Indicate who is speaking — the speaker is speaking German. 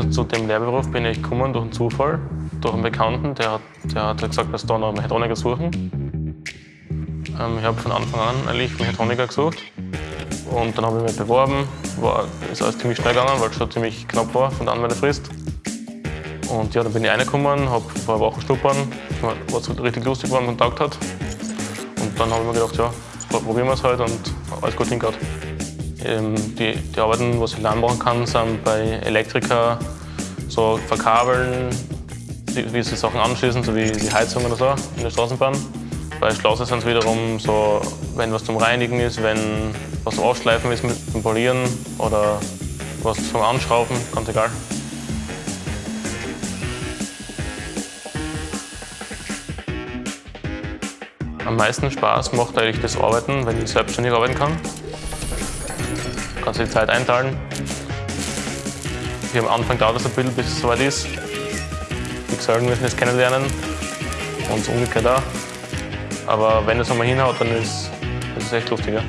Speaker 1: Also zu dem Lehrberuf bin ich gekommen durch einen Zufall, durch einen Bekannten, der hat, der hat gesagt, dass da noch Mechatroniker suchen. Ähm, ich habe von Anfang an eigentlich Mechatroniker gesucht und dann habe ich mich beworben. War, ist alles ziemlich schnell gegangen, weil es schon ziemlich knapp war von der Anmeldefrist. Und ja, dann bin ich reingekommen, habe ein paar Wochen schnuppern, was richtig lustig war und Kontakt hat. Und dann habe ich mir gedacht, ja, probieren wir es halt und alles gut hingehört. Ähm, die, die Arbeiten, was ich lernen kann, sind bei Elektriker so verkabeln, wie sie Sachen anschließen, so wie die Heizung oder so in der Straßenbahn. Bei Schlosser sind es wiederum so, wenn was zum Reinigen ist, wenn was zum Ausschleifen ist mit dem Polieren oder was zum Anschrauben, ganz egal. Am meisten Spaß macht eigentlich das Arbeiten, wenn ich selbstständig arbeiten kann kannst du die Zeit einteilen. Am Anfang dauert es ein bisschen, bis es soweit ist. Die Gesellen müssen es kennenlernen und umgekehrt auch. Aber wenn es einmal hinhaut, dann ist es echt lustig. Ja.